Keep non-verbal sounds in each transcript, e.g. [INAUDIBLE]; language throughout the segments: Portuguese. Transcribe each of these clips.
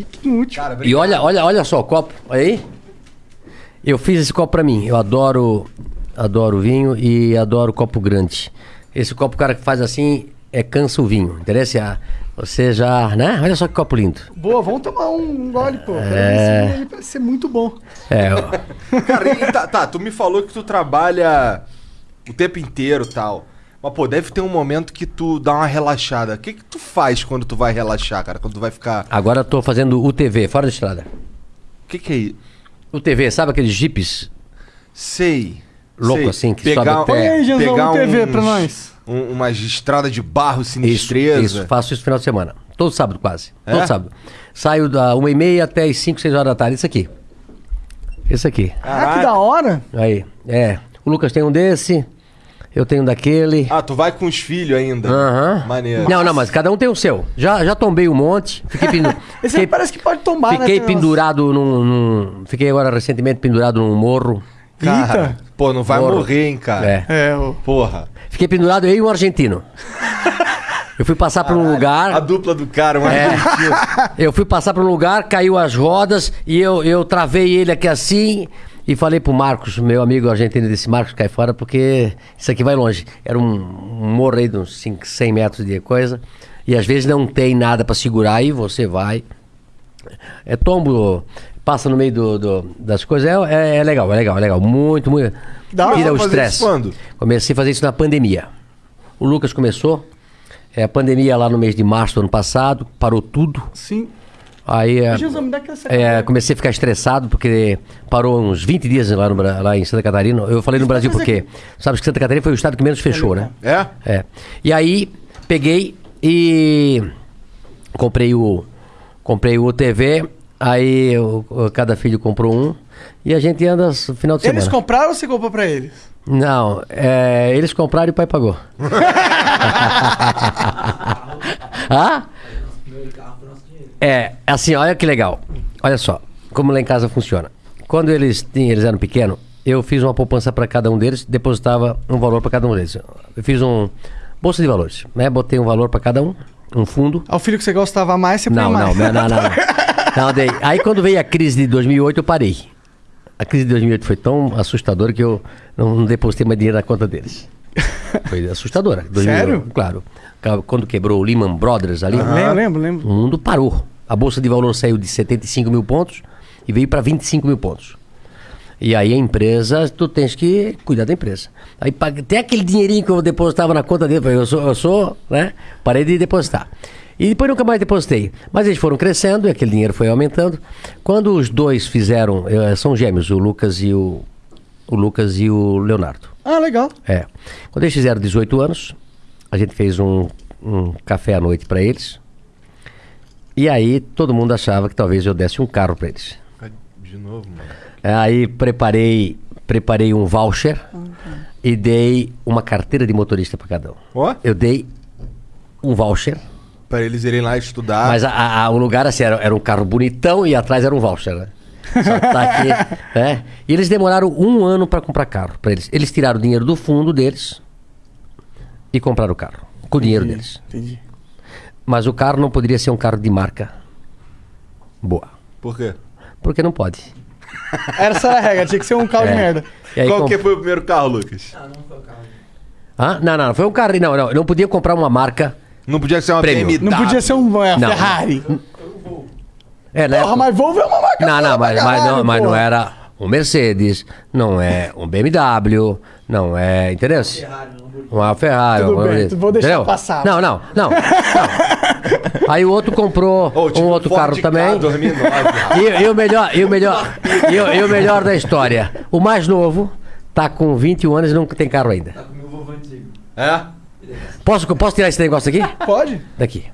chique e útil. Cara, E olha, olha, olha só o copo. Olha aí. Eu fiz esse copo pra mim. Eu adoro, adoro vinho e adoro copo grande. Esse copo, o cara que faz assim, é cansa o vinho. Interessa? Você já, né? Olha só que copo lindo. Boa, vamos tomar um gole, pô. É. Esse vinho aí parece ser muito bom. É, ó. [LAUGHS] Cara, e tá, tá, tu me falou que tu trabalha o tempo inteiro e tal. Mas, pô, deve ter um momento que tu dá uma relaxada. O que que tu faz quando tu vai relaxar, cara? Quando tu vai ficar... agora eu tô fazendo UTV, fora da estrada. O que que é isso? UTV, sabe aqueles jipes? Sei. Louco sei. assim, que pegar, sobe até- aí, Janzão, pegar um TV uns- pra nós. um- umas estradas de barro Isso, sinistreza. isso, faço isso no final de semana. Todo sábado, quase. É? Todo sábado. Saio da 1h30 até as 5, 6 horas da tarde. Isso aqui. Esse aqui. Ah, que da hora. Aí. É. O Lucas tem um desse. Eu tenho daquele. Ah, tu vai com os filhos ainda. Aham. Maneiro. Não, não, mas cada um tem o seu. Já, já tombei um monte. Fiquei, pendu... [LAUGHS] Esse aí fiquei, parece que pode tombar, né? fiquei umas- pendurado num, num- Fiquei agora recentemente pendurado num morro. Cara, Eita. pô, não vai Morro. morrer, hein, cara. É. É, o... Porra. Fiquei pendurado eu e um argentino. Eu fui passar por um lugar. A dupla do cara, um É. argentino. Eu fui passar por um lugar, caiu as rodas e eu, eu travei ele aqui assim e falei pro Marcos, meu amigo argentino, disse: Marcos, cai fora porque isso aqui vai longe. Era um, um morro aí de uns 5, 100 metros de coisa e às vezes não tem nada pra segurar e você vai. É tombo, passa no meio do, do- das coisas. É, é- é legal, é legal, é legal. Muito, muito. Dá Tira o estresse. Comecei a fazer isso na pandemia. O Lucas começou. É, a pandemia lá no mês de março do ano passado, parou tudo. Sim. Aí é, Janzão, me dá aquela é, comecei a ficar estressado porque parou uns 20 dias lá, no lá em Santa Catarina. Eu falei no Brasil porque sabe que Santa Catarina foi o estado que menos fechou, né? É? É. E aí peguei e comprei o comprei o TV. Aí o- cada filho comprou um e a gente anda no final de Eles semana. compraram ou você comprou pra eles? Não, é, eles compraram e o pai pagou. [LAUGHS] ah? É, assim, olha que legal. Olha só, como lá em casa funciona. Quando eles, tinham- eles eram pequenos, eu fiz uma poupança para cada um deles, depositava um valor para cada um deles. Eu fiz um bolsa de valores, né? Botei um valor para cada um, um fundo. Ao filho que você gostava mais, você Não, não, mais. não, não, não. [LAUGHS] Não, dei. Aí quando veio a crise de 2008, eu parei. A crise de 2008 foi tão assustadora que eu não, não depositei mais dinheiro na conta deles. [LAUGHS] Foi assustadora. 2008, Sério? Claro. Quando quebrou o Lehman Brothers ali, Lembro, lembro, lembro. o mundo parou. A bolsa de valor saiu de 75 mil pontos e veio para 25 mil pontos. E aí a empresa, tu tens que cuidar da empresa. Aí até aquele dinheirinho que eu depositava na conta dele, eu sou, eu sou, né? Parei de depositar. E depois nunca mais depositei. Mas eles foram crescendo e aquele dinheiro foi aumentando. Quando os dois fizeram, eh, são gêmeos, o Lucas e o, o Lucas e o Leonardo. Ah, legal. É. Quando eles fizeram 18 anos, a gente fez um, um café à noite para eles. E aí todo mundo achava que talvez eu desse um carro para eles. De novo, mano. Aí preparei, preparei um voucher e dei uma carteira de motorista para cada um. Ó, Eu dei um voucher, pra eles irem lá estudar. mas a- a- a- o lugar assim, era, era um carro bonitão e atrás era um voucher, né? Só tá aqui, [LAUGHS] né? E eles demoraram um ano para comprar carro para eles. Eles tiraram o dinheiro do fundo deles e compraram o carro com o dinheiro deles. Entendi. Mas o carro não poderia ser um carro de marca boa, Por quê? porque não pode. [LAUGHS] Essa era a regra, tinha que ser um carro de É. merda. E aí Qual com- que foi o primeiro carro, Lucas? Hã? Não, não, não, foi um carro. Não, não, não podia comprar uma marca. Não podia ser uma. BMW. Não podia ser um é, Não. Ferrari. É, né? Porra, mas Volvo é uma marca Não, não, mas, mas não, mas não era um Mercedes, não é um BMW, não é. Entendeu? Uma Ferrari. Tudo uma bem, coisa, vou deixar entendeu? passar. Não, não, não. não. [LAUGHS] Aí o outro comprou tipo um outro carro também. 2009. E, e o melhor, e o melhor, e, o, e o melhor da história, o mais novo tá com 21 anos e não tem carro ainda. é? Posso, posso tirar esse negócio aqui? Pode? Daqui.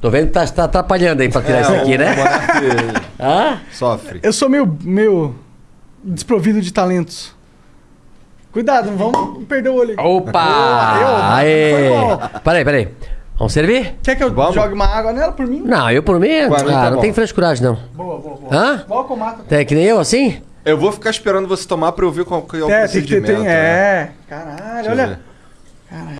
Tô vendo que tá, tá atrapalhando aí pra tirar isso aqui, né? Hã? Sofre. Eu sou meio, meio desprovido de talentos. Cuidado, não vamos perder o olho. aqui. Opa! Aê! Peraí, peraí. Vamos servir? Quer que eu Vamos? jogue uma água nela por mim? Não, eu por mim, Pra mim ah, tá não bom. tem frescuragem não. Boa, boa, boa. Hã? Igual com mata. Tem que nem eu assim? Eu vou ficar esperando você tomar pra eu ver qual que é o É, tem que ter. procedimento. Tem, né? é. Caralho, Deixa olha. ver.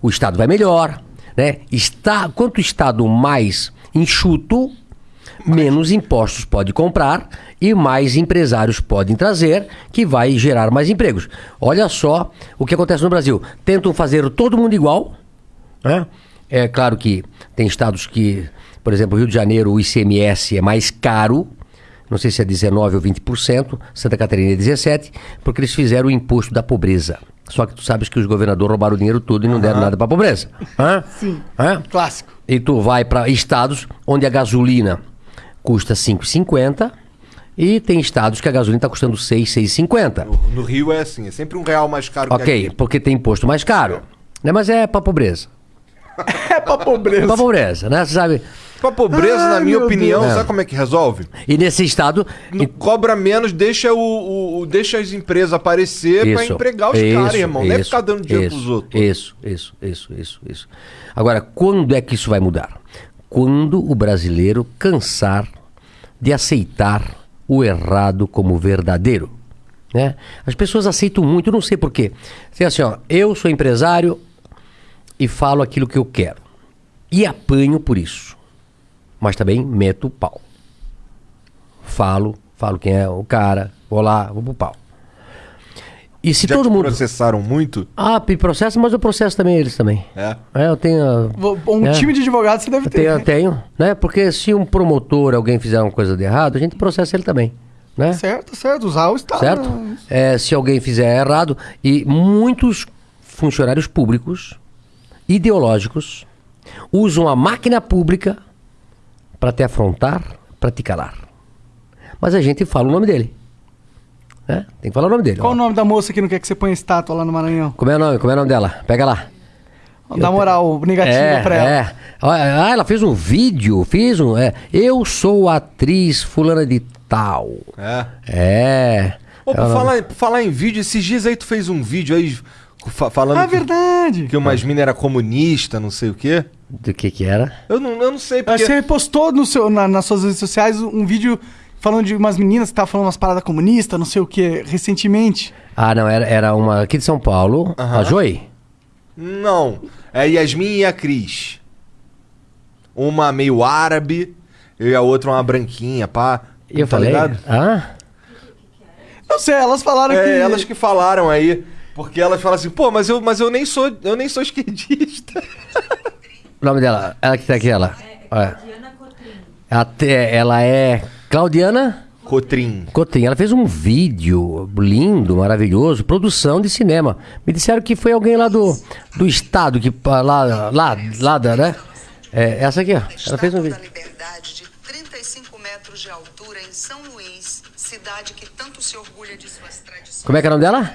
O Estado vai melhor, né? Está, quanto o Estado mais enxuto, menos impostos pode comprar e mais empresários podem trazer, que vai gerar mais empregos. Olha só o que acontece no Brasil. Tentam fazer todo mundo igual, né? É claro que tem estados que, por exemplo, Rio de Janeiro, o ICMS é mais caro, não sei se é 19% ou 20%, Santa Catarina é 17%, porque eles fizeram o imposto da pobreza. Só que tu sabes que os governadores roubaram o dinheiro todo e não deram nada para a pobreza. Hã? Sim. Hã? Clássico. E tu vai para estados onde a gasolina custa 5,50 e tem estados que a gasolina está custando 6, 6,50. No Rio é assim, é sempre um real mais caro que Ok, aqui. porque tem imposto mais caro. Né? Mas é para pobreza. [LAUGHS] É pra pobreza. Para pobreza, né? Você sabe? Pra pobreza, Ai, na minha opinião, Deus. sabe como é que resolve? E nesse estado. Não cobra menos, deixa, o, o- o- deixa as empresas aparecer pra empregar os caras, irmão. Não é ficar dando dinheiro isso, pros outros. Isso, isso, isso, isso, isso. Agora, quando é que isso vai mudar? Quando o brasileiro cansar de aceitar o errado como verdadeiro. Né? As pessoas aceitam muito, eu não sei porquê. Tem assim, ó, eu sou empresário e falo aquilo que eu quero. E apanho por isso. Mas também meto o pau. Falo, falo quem é o cara, vou lá, vou pro pau. E se Já todo mundo. processaram muito? Ah, processo, mas eu processo também eles também. É. É, eu tenho. Um É. time de advogados você deve Eu ter. tenho, eu tenho, né? Porque se um promotor, alguém fizer uma coisa de errado, a gente processa ele também, né? Certo, certo. Usar o Estado. Certo? É, se alguém fizer errado, e muitos funcionários públicos, ideológicos, usam a máquina pública para te afrontar, para te calar. Mas a gente fala o nome dele. Né? Tem que falar o nome dele. Qual ó. o nome da moça que não quer que você ponha estátua lá no Maranhão? Como é o nome? Como é o nome dela? Pega lá. Dá moral negativa É, pra ela. é. Ah, ela fez um vídeo, fiz um. É, eu sou atriz fulana de tal. É. É. Ô, por Ela- falar, por falar em vídeo, esses dias aí tu fez um vídeo aí fa- falando Ah, que, verdade. que umas minas era comunista, não sei o quê. Do que que era? Eu não, eu não sei porque... Você postou no seu, na- nas suas redes sociais um vídeo falando de umas meninas que estavam falando umas paradas comunistas, não sei o que, recentemente. Ah, não, era, era uma aqui de São Paulo, a Joy. Não. É a Yasmin e a Cris. Uma meio árabe e a outra uma branquinha, pá. E eu tá falei. ligado? Ah? Não sei, elas falaram que. É, elas que falaram aí. Porque elas falam assim, pô, mas eu, mas eu nem sou, eu nem sou esquerdista. [LAUGHS] O nome dela, ela que tá aqui, ela. É. Até, ela é Claudiana Cotrim. Cotrim. Ela fez um vídeo lindo, maravilhoso, produção de cinema. Me disseram que foi alguém lá do, do estado, que lá, lá, lá da, né? É, essa aqui, ó. Ela fez um vídeo. da Liberdade de 35 metros de altura em São Luís, cidade que tanto se orgulha de suas tradições. Como é que é o nome dela?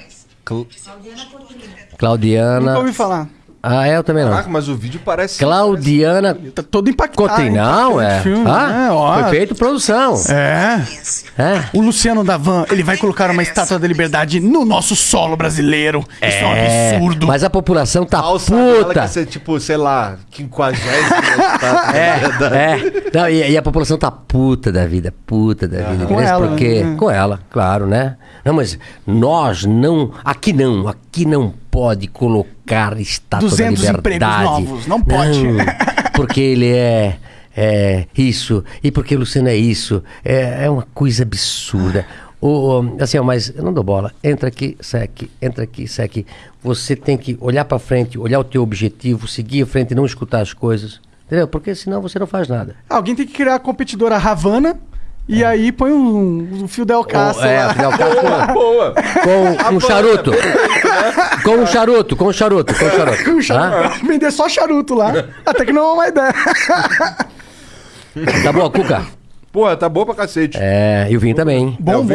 Cl- Nunca Claudiana. ouvi falar. Ah, é, eu também não. Caraca, mas o vídeo parece. Claudiana Tá todo impactado. Não, é. Filme, Ah, né? Ó, foi feito produção. É. É. O Luciano Davan, ele vai colocar uma estátua da liberdade no nosso solo brasileiro. Isso é um É, absurdo. Mas a população tá Falsa dela puta. que ser tipo, sei lá, 50 [LAUGHS] É, é. Não, e, e a população tá puta da vida, puta da vida. Com Entendeu? ela, Porque, né? com ela, claro, né? Não, mas nós não, aqui não, aqui não pode colocar estátua 200 da liberdade. novos, não pode. Não, [LAUGHS] porque ele é, é isso, e porque o Luciano é isso. É, é uma coisa absurda. O, assim, ó, mas eu não dou bola. Entra aqui, sai aqui, entra aqui, sai aqui. Você tem que olhar pra frente, olhar o teu objetivo, seguir em frente e não escutar as coisas. Entendeu? Porque senão você não faz nada. Alguém tem que criar a competidora Havana e aí põe um, um fio Del Castro é, lá. Fidel Castro Boa! com um charuto. Com um charuto, com um charuto, com um charuto. Com charuto. Vender só charuto lá. Até que não é uma ideia. Tá bom, Cuca? Porra, tá boa pra cacete. É, e o vinho também. Bom, É, o bom